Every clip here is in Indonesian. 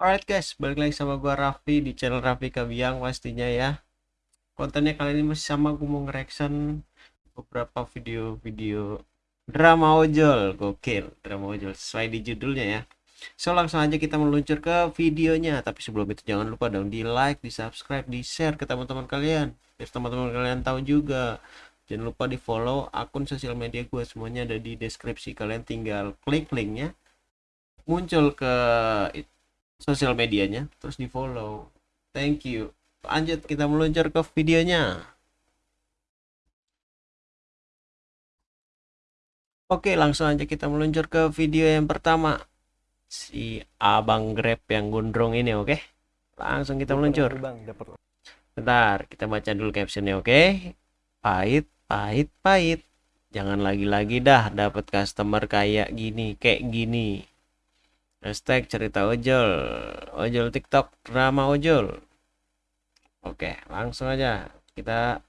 Alright guys, balik lagi sama gua Raffi di channel Raffi Kabiang pastinya ya. Kontennya kali ini masih sama gue mau nge-reaction beberapa video-video drama ojol, gokil, drama ojol sesuai di judulnya ya. So langsung aja kita meluncur ke videonya, tapi sebelum itu jangan lupa dong di like, di subscribe, di share ke teman-teman kalian, biar teman-teman kalian tahu juga. Jangan lupa di follow akun sosial media gue semuanya ada di deskripsi kalian tinggal klik linknya muncul ke sosial medianya terus di follow thank you. Lanjut kita meluncur ke videonya. Oke langsung aja kita meluncur ke video yang pertama. Si abang grab yang gondrong ini oke? Langsung kita meluncur. Bentar kita baca dulu captionnya oke? Pahit pahit pahit. Jangan lagi-lagi dah dapat customer kayak gini kayak gini hashtag cerita ojol. Ojol tiktok drama ojol. Oke langsung aja. Kita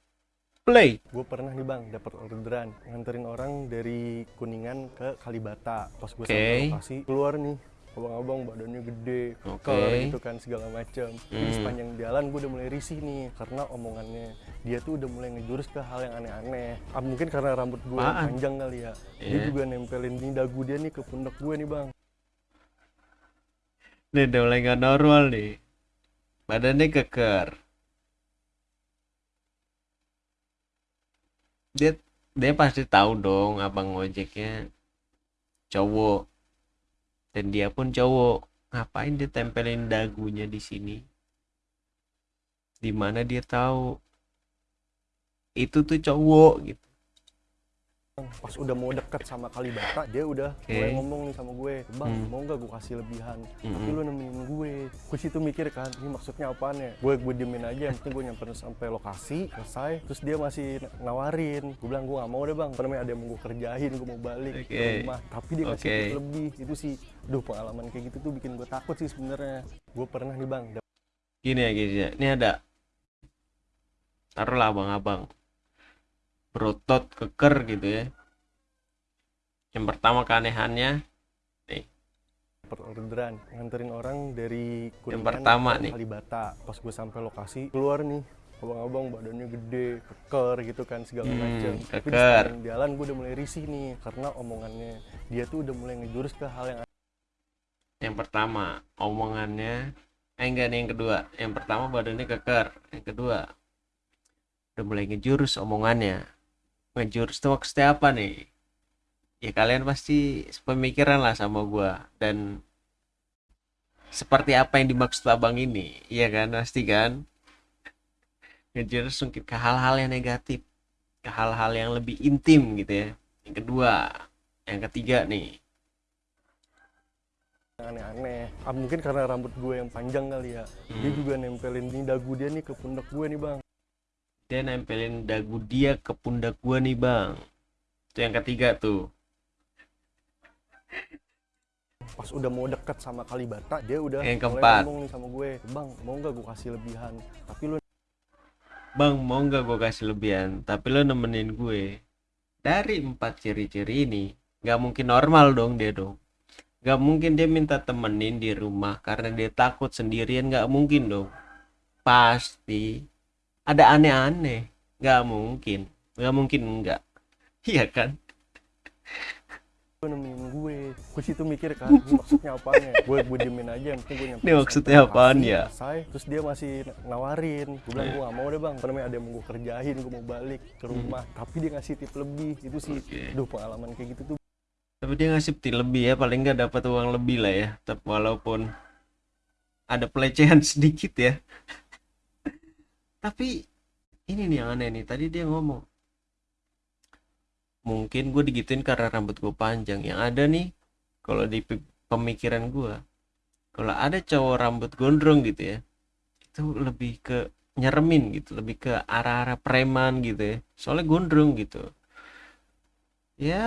play. Gue pernah nih bang dapat orderan nganterin orang dari kuningan ke kalibata. Pas gue okay. sampai lokasi keluar nih. Abang-abang badannya gede okay. gitu kan segala macam Hmm. Jadi sepanjang jalan gue udah mulai risih nih karena omongannya dia tuh udah mulai ngejurus ke hal yang aneh-aneh. Ah, mungkin karena rambut gue panjang kali ya. Dia Iya. juga nempelin nih dagu dia nih ke pundak gue nih bang Ini udah mulai nggak normal nih. Badannya keker. Dia dia pasti tahu dong abang ojeknya cowok. Dan dia pun cowok. Ngapain dia tempelin dagunya di sini? Di mana dia tahu itu tuh cowok gitu. Pas udah mau deket sama kalibata dia udah Oke. mulai ngomong nih sama gue bang Hmm. mau nggak gue kasih lebihan tapi Mm-mm. lu nemenin gue gue situ mikir kan ini maksudnya apaan ya gue gue diemin aja yang penting gue nyamperin sampai lokasi selesai terus dia masih nawarin gue bilang gue gak mau deh bang karena ada yang mau gue kerjain gue mau balik Oke. ke rumah tapi dia ngasih Oke. tip lebih itu sih duh pengalaman kayak gitu tuh bikin gue takut sih sebenarnya gue pernah nih bang Gini ya gini ya. Ini ada taruhlah abang-abang berotot keker gitu ya. Yang pertama keanehannya orderan nganterin orang dari kuningan pertama ke nih. kalibata pas gue sampai lokasi keluar nih abang-abang badannya gede keker gitu kan segala Hmm, macam tapi di jalan gue udah mulai risih nih karena omongannya dia tuh udah mulai ngejurus ke hal yang yang pertama omongannya eh enggak nih yang kedua. Yang pertama badannya keker. Yang kedua udah mulai ngejurus omongannya. Ngejurus tuh maksudnya apa nih? Ya kalian pasti pemikiran lah sama gua dan seperti apa yang dimaksud abang ini, iya kan pasti kan? Ngejurus mungkin ke hal-hal yang negatif, ke hal-hal yang lebih intim gitu ya. Yang kedua, yang ketiga nih, aneh-aneh ah, mungkin karena rambut gue yang panjang kali ya dia Hmm. juga nempelin nih dagu dia nih ke pundak gue nih bang dia nempelin dagu dia ke pundak gua nih bang. Itu yang ketiga tuh. Pas udah mau deket sama kalibata dia udah Yang keempat. ngomong nih sama gue bang mau nggak gue kasih lebihan? Tapi lu bang mau nggak gue kasih lebihan? Tapi lo nemenin gue. Dari empat ciri-ciri ini nggak mungkin normal dong dia dong. Nggak mungkin dia minta temenin di rumah karena dia takut sendirian nggak mungkin dong. Pasti ada aneh-aneh. Nggak mungkin. Nggak mungkin enggak iya kan? Lu nemenin gue. Gue situ mikir kan maksudnya apaan ya? Gue gue diemin aja yang penting gue nyampe Ini maksudnya apaan ya? selesai terus dia masih nawarin. Gue bilang gue gak mau deh bang. Karena ada yang mau gue kerjain gue mau balik ke rumah. Tapi dia ngasih tip lebih. Itu sih Hmm. Oke. duh pengalaman kayak gitu tuh. Tapi dia ngasih peti lebih ya. Paling nggak dapat uang lebih lah ya. Tapi walaupun ada pelecehan sedikit ya tapi ini nih yang aneh nih. Tadi dia ngomong mungkin gue digituin karena rambut gue panjang. Yang ada nih kalau di pe- pemikiran gue kalau ada cowok rambut gondrong gitu ya itu lebih ke nyeremin gitu lebih ke arah-arah preman gitu ya. Soalnya gondrong gitu. Ya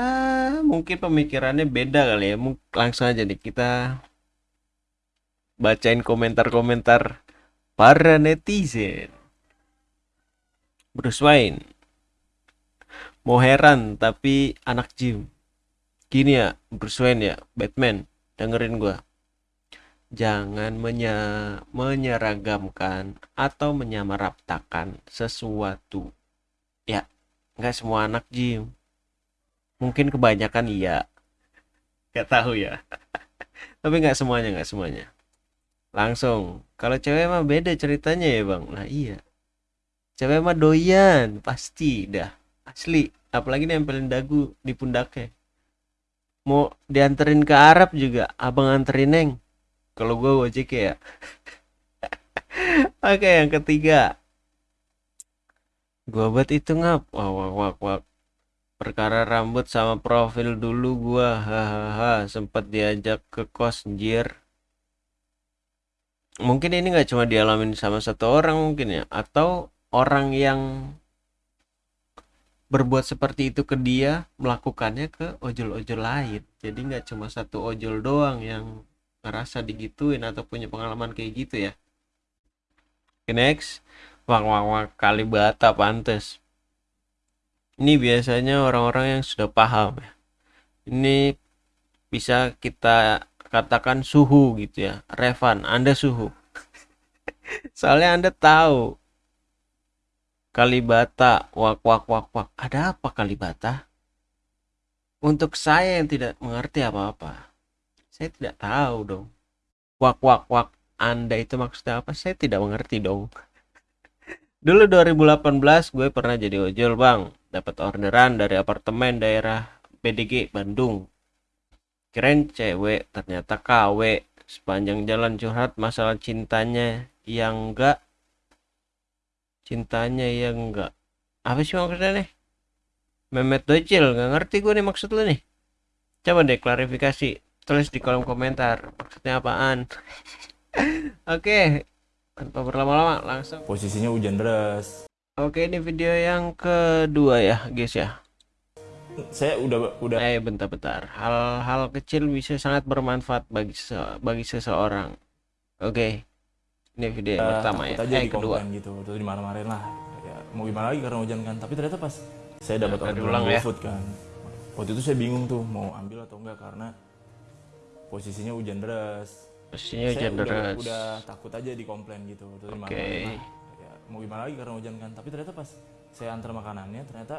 mungkin pemikirannya beda kali ya. Langsung aja nih kita bacain komentar-komentar para netizen Bruce Wayne. Mau heran tapi anak gym. Gini ya Bruce Wayne ya Batman. Dengerin gua. Jangan menye menyeragamkan atau menyamaratakan sesuatu. Ya nggak semua anak Jim mungkin kebanyakan iya. Nggak tahu ya. Tapi nggak semuanya nggak semuanya. Langsung kalau cewek mah beda ceritanya ya bang. Nah iya cewek mah doyan pasti dah. Asli apalagi nempelin dagu di pundaknya. Mau dianterin ke Arab juga abang anterin neng. Kalau gue gojek ya. Oke yang ketiga. Gua buat itu ngap. Wah wah wah wah. Perkara rambut sama profil dulu gua. Hahaha sempat diajak ke kos anjir. Mungkin ini nggak cuma dialamin sama satu orang mungkin ya. Atau orang yang berbuat seperti itu ke dia melakukannya ke ojol-ojol lain. Jadi nggak cuma satu ojol doang yang ngerasa digituin atau punya pengalaman kayak gitu ya. Oke, next. Wah wah wah kalibata pantes. Ini biasanya orang-orang yang sudah paham ya. Ini bisa kita katakan suhu gitu ya. Revan anda suhu. Soalnya anda tahu Kalibata, wak wak wak wak. Ada apa Kalibata? Untuk saya yang tidak mengerti apa-apa, saya tidak tahu dong. Wak wak wak. Anda itu maksudnya apa? Saya tidak mengerti dong. Dulu 2018 gue pernah jadi ojol bang. Dapat orderan dari apartemen daerah BDG Bandung. Keren cewek, ternyata KW. Sepanjang jalan curhat masalah cintanya yang enggak cintanya ya enggak. Apa sih maksudnya nih? Memet Docil nggak ngerti gue nih maksud lu nih. Coba deh klarifikasi tulis di kolom komentar maksudnya apaan? Oke tanpa berlama-lama langsung. Posisinya hujan deras. Oke ini video yang kedua ya guys ya. Saya udah udah. Eh bentar-bentar. Hal-hal kecil bisa sangat bermanfaat bagi sese- bagi seseorang. Oke ini video yang pertama ya. aja eh kedua. gitu terus dimarah-marahin lah. Ya mau gimana lagi karena hujan kan. Tapi ternyata pas saya dapat Nah, orderan diulang ya. GoFood kan waktu itu saya bingung tuh mau ambil atau enggak karena posisinya hujan deras. Posisinya saya hujan udah, deras. udah takut aja dikomplain gitu terus Oke. dimarah-marahin lah. ya mau gimana lagi karena hujan kan. Tapi ternyata pas saya antar makanannya ternyata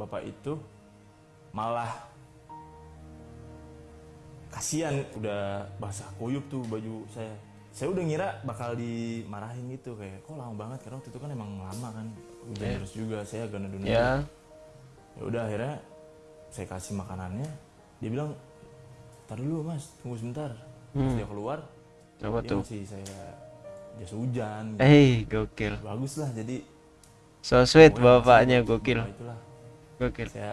bapak itu malah kasihan. Udah basah kuyup tuh baju saya saya udah ngira bakal dimarahin gitu kayak kok lama banget? Karena waktu itu kan emang lama kan Ya. terus juga saya agak nundun ya ya udah akhirnya saya kasih makanannya. Dia bilang tar dulu mas tunggu sebentar. Terus Hmm. dia keluar apa dia tuh? masih saya jas hujan gitu. eh gokil. Bagus lah jadi so sweet bapaknya makasih gokil. bapak itulah gokil. Saya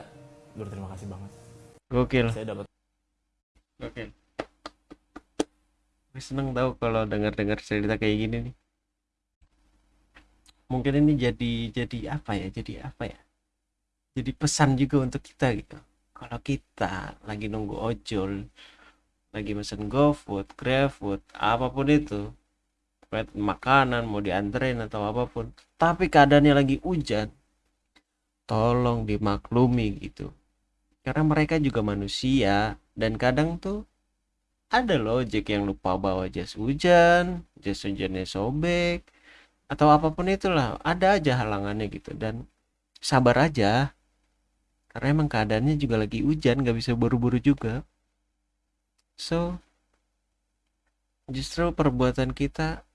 berterima kasih banget. Gokil. Saya dapat Oke. Seneng tahu kalau dengar-dengar cerita kayak gini nih. Mungkin ini jadi jadi apa ya? Jadi apa ya? Jadi pesan juga untuk kita gitu. Kalau kita lagi nunggu ojol, lagi mesen GoFood, GrabFood, apa pun itu, makanan mau dianterin atau apa pun, tapi keadaannya lagi hujan, tolong dimaklumi gitu karena mereka juga manusia dan kadang tuh ada loh ojek yang lupa bawa jas hujan jas hujannya sobek atau apa pun itulah. Ada aja halangannya gitu dan sabar aja. Karena emang keadaannya juga lagi hujan nggak bisa buru-buru juga. So justru perbuatan kita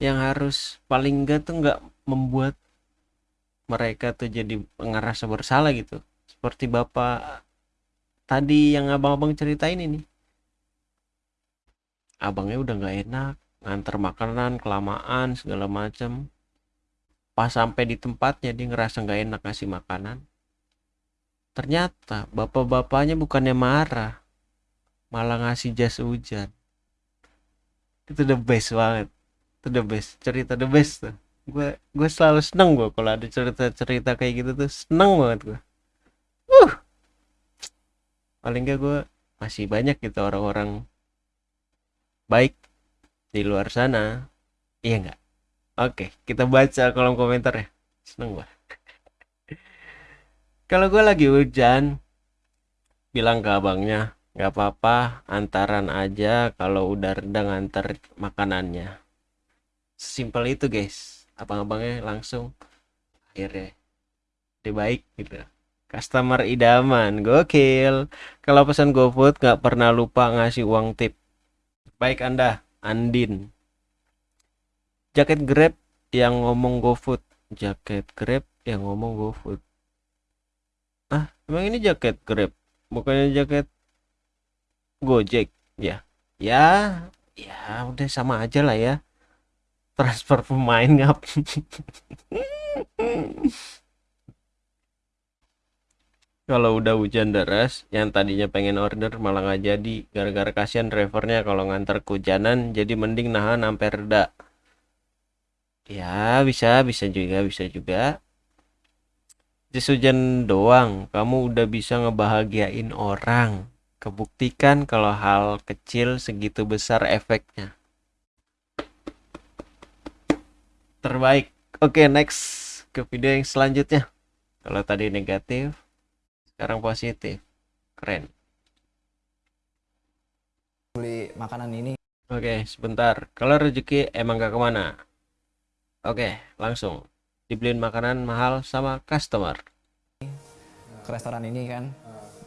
yang harus paling enggak tuh nggak membuat mereka tuh jadi ngerasa bersalah gitu. Seperti bapak tadi yang abang-abang ceritain ini abangnya udah nggak enak nganter makanan kelamaan segala macam pas sampai di tempatnya dia ngerasa nggak enak ngasih makanan. Ternyata bapak-bapaknya bukannya marah malah ngasih jas hujan. Itu the best banget. Itu the best cerita the best tuh. Gue gue selalu seneng gue kalau ada cerita-cerita kayak gitu tuh seneng banget gue uh paling gak gue masih banyak gitu orang-orang baik di luar sana. Iya nggak? Oke kita baca kolom komentar ya. Seneng gue kalau gue lagi hujan bilang ke abangnya nggak apa-apa antaran aja kalau udah reda nganter makanannya. Simpel itu guys. Abang-abangnya langsung akhirnya dia baik gitu. Customer idaman gokil. Kalau pesan GoFood nggak pernah lupa ngasih uang tip baik anda Andin. Jaket Grab yang ngomong GoFood jaket Grab yang ngomong GoFood ah emang ini jaket Grab bukannya jaket Gojek? Ya ya ya udah sama aja lah ya. Transfer pemain ngap kalau udah hujan deras yang tadinya pengen order malah nggak jadi. Gara-gara kasihan drivernya kalau nganter kehujanan jadi mending nahan sampai reda. Ya bisa bisa juga bisa juga. Jas hujan doang. Kamu udah bisa ngebahagiain orang. Kebuktikan kalau hal kecil segitu besar efeknya. Terbaik. Oke next ke video yang selanjutnya. Kalau tadi negatif sekarang positif. Keren. Beli makanan ini. Oke sebentar. Kalau rezeki emang gak ke mana? Oke langsung. Dibeliin makanan mahal sama customer. Ke restoran ini kan.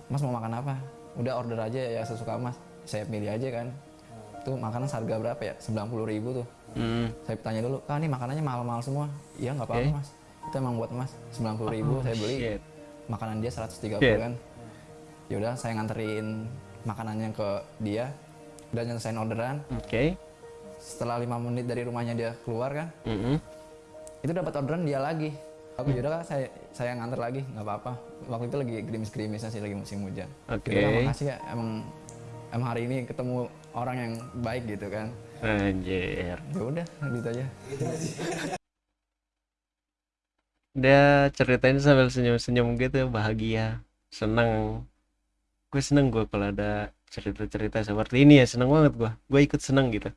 Mas mau makan apa? Udah order aja ya sesuka mas. Saya pilih aja kan. Tuh makanan harga berapa ya? 90.000 ribu tuh. Hmm, saya tanya dulu kak ini makanannya mahal-mahal semua? Iya nggak apa-apa Oke. mas. Itu emang buat mas. 90.000 ribu saya beli. shit. Makanan dia 130 Shit. kan. Yaudah saya nganterin makanannya ke dia udah nyelesain orderan oke. setelah lima menit dari rumahnya dia keluar kan Mm-mm. itu dapat orderan dia lagi. Aku yaudah saya saya nganter lagi nggak apa-apa. Waktu itu lagi gerimis-gerimisnya sih lagi musim hujan. Oke. Yaudah, makasih ya emang emang hari ini ketemu orang yang baik gitu kan. Anjir. Ya udah gitu aja dia ceritain sambil senyum-senyum gitu bahagia seneng. Gue seneng gue kalau ada cerita-cerita seperti ini ya seneng banget gue gue ikut seneng gitu.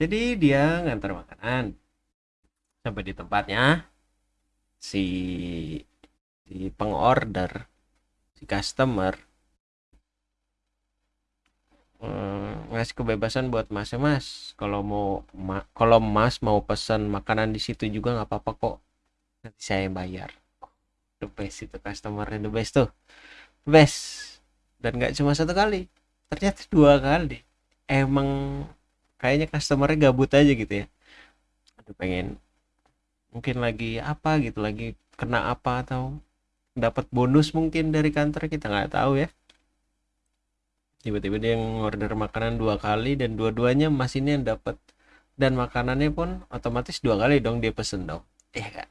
Jadi dia ngantar makanan. Sampai di tempatnya si si pengorder si customer hmm, ngasih kebebasan buat mas mas. Kalau mau ma- kalau mas mau pesan makanan di situ juga nggak apa-apa kok. Nanti saya yang bayar. The best itu customernya the best tuh. The best. Dan nggak cuma satu kali ternyata dua kali. Emang kayaknya customernya gabut aja gitu ya. Aduh pengen mungkin lagi apa gitu lagi kena apa atau dapat bonus mungkin dari kantor kita nggak tahu ya tiba-tiba dia ngorder makanan dua kali dan dua-duanya mas ini yang dapat dan makanannya pun otomatis dua kali dong dia pesen dong. Iya kak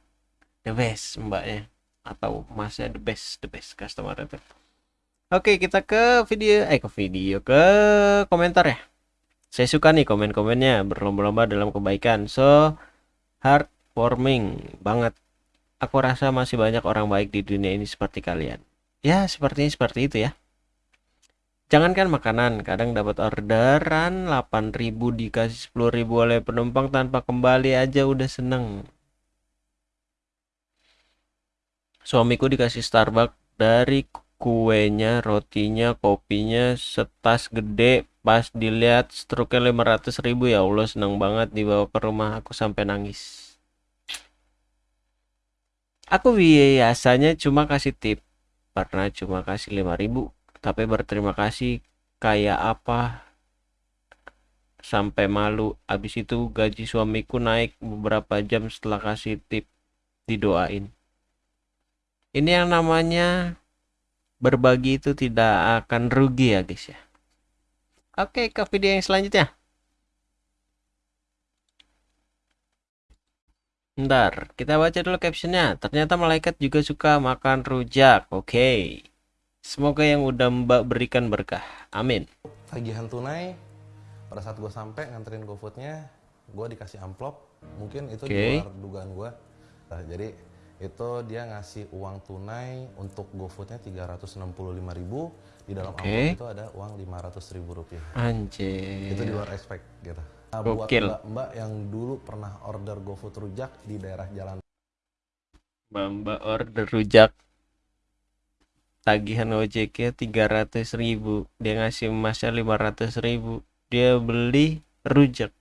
the best mbaknya. Atau masnya the best the best customer itu oke kita ke video eh ke video ke komentar ya. Saya suka nih komen-komennya berlomba-lomba dalam kebaikan. So heartwarming banget. Aku rasa masih banyak orang baik di dunia ini seperti kalian. Ya sepertinya seperti itu ya Jangankan makanan, kadang dapat orderan 8.000 dikasih 10.000 oleh penumpang tanpa kembali aja udah seneng. Suamiku dikasih Starbucks dari kuenya, rotinya, kopinya, setas gede. Pas dilihat struknya 500 ribu ya Allah seneng banget dibawa ke rumah aku sampai nangis. Aku biasanya cuma kasih tip, pernah cuma kasih 5000 tapi berterima kasih kayak apa sampai malu habis itu gaji suamiku naik beberapa jam setelah kasih tip didoain ini yang namanya berbagi itu tidak akan rugi ya guys ya oke ke video yang selanjutnya Bentar, kita baca dulu captionnya. Ternyata malaikat juga suka makan rujak. Oke. Semoga yang udah Mbak berikan berkah. Amin. tagihan tunai pada saat gue sampai nganterin GoFoodnya gue dikasih amplop mungkin itu Oke. di luar dugaan gue nah, jadi itu dia ngasih uang tunai untuk GoFoodnya 365.000 di dalam Oke. amplop itu ada uang 500.000 rupiah Anjir. itu di luar expect gitu nah, buat mbak-mbak yang dulu pernah order GoFood rujak di daerah jalan Mbak Mbak order rujak. Tagihan ojeknya 300 ribu dia ngasih emasnya 500 ribu dia beli rujak.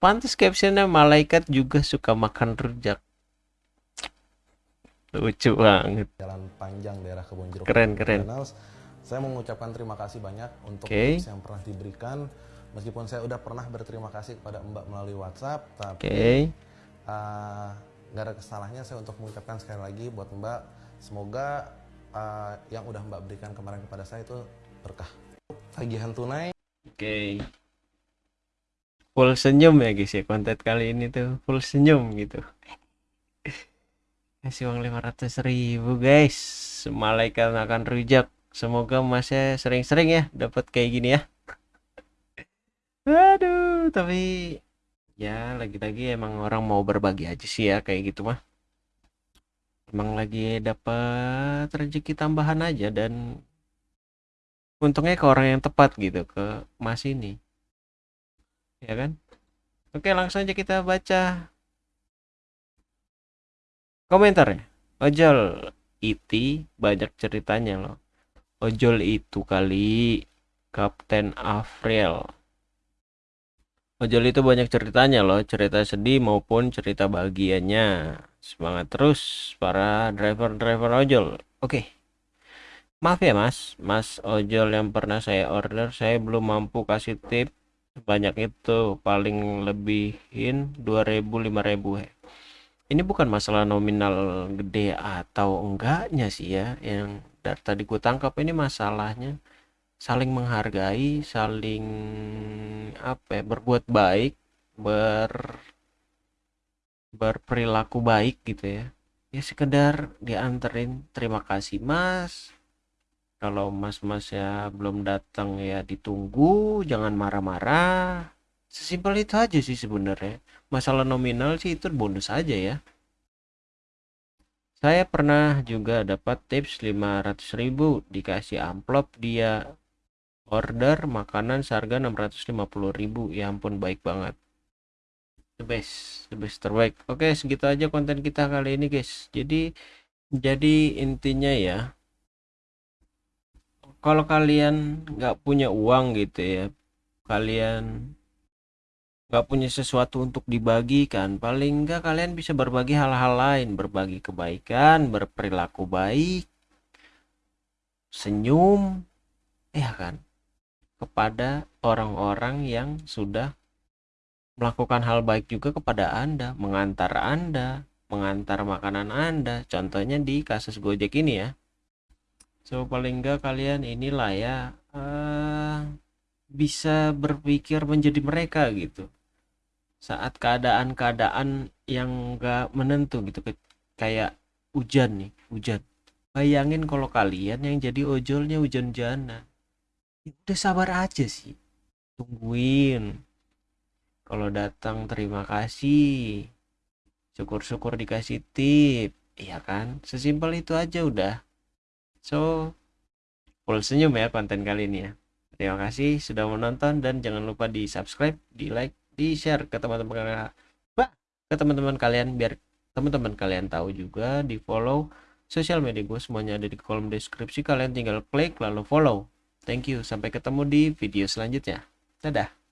Pantas captionnya malaikat juga suka makan rujak. Lucu banget. Jalan panjang daerah kebun jeruk. Keren, keren. Saya mengucapkan terima kasih banyak untuk Oke. tips yang pernah diberikan. Meskipun saya udah pernah berterima kasih kepada mbak melalui WhatsApp tapi uh, nggak ada kesalahannya saya untuk mengucapkan sekali lagi buat mbak semoga uh, yang udah mbak berikan kemarin kepada saya itu berkah tagihan tunai Oke. Full senyum ya guys ya konten kali ini tuh full senyum gitu. Kasih uang 500 ribu guys. Malaikat akan rujak. Semoga masnya sering-sering ya dapat kayak gini ya. Aduh, tapi ya lagi-lagi emang orang mau berbagi aja sih ya kayak gitu mah. Emang lagi dapat rezeki tambahan aja dan untungnya ke orang yang tepat gitu ke Mas ini. Ya kan? Oke langsung aja kita baca komentarnya. Ojol iti banyak ceritanya loh. Ojol itu kali Kapten Afriel ojol itu banyak ceritanya loh cerita sedih maupun cerita bahagianya. Semangat terus para driver-driver ojol. Oke. Maaf ya mas, mas ojol yang pernah saya order saya belum mampu kasih tip sebanyak itu. Paling lebihin 2000 5000 he. Ini bukan masalah nominal gede atau enggaknya sih ya yang dari tadi gue tangkap ini masalahnya saling menghargai, saling apa ya, berbuat baik, ber berperilaku baik gitu ya. Ya sekedar dianterin terima kasih mas. Kalau mas-mas ya belum datang ya ditunggu jangan marah-marah. Sesimpel itu aja sih sebenarnya. Masalah nominal sih itu bonus aja ya. Saya pernah juga dapat tips 500.000 dikasih amplop dia order makanan seharga 650.000 ya ampun baik banget. The best the best terbaik. Oke segitu aja konten kita kali ini guys. Jadi jadi intinya ya kalau kalian nggak punya uang gitu ya kalian nggak punya sesuatu untuk dibagikan paling nggak kalian bisa berbagi hal-hal lain. Berbagi kebaikan berperilaku baik senyum ya kan kepada orang-orang yang sudah melakukan hal baik juga kepada anda mengantar anda mengantar makanan anda. Contohnya di kasus gojek ini ya. So paling enggak kalian inilah ya eh, bisa berpikir menjadi mereka gitu. Saat keadaan-keadaan yang enggak menentu gitu kayak hujan nih hujan. Bayangin kalau kalian yang jadi ojolnya hujan-hujanan ya udah sabar aja sih. Tungguin. Kalau datang terima kasih. Syukur-syukur dikasih tip. Iya kan? Sesimpel itu aja udah. So, full senyum ya konten kali ini ya. Terima kasih sudah menonton dan jangan lupa di subscribe, di like, di share ke teman-teman Bah, ke teman-teman kalian biar teman-teman kalian tahu juga di follow sosial media gue semuanya ada di kolom deskripsi. Kalian tinggal klik lalu follow. Thank you sampai ketemu di video selanjutnya. Dadah.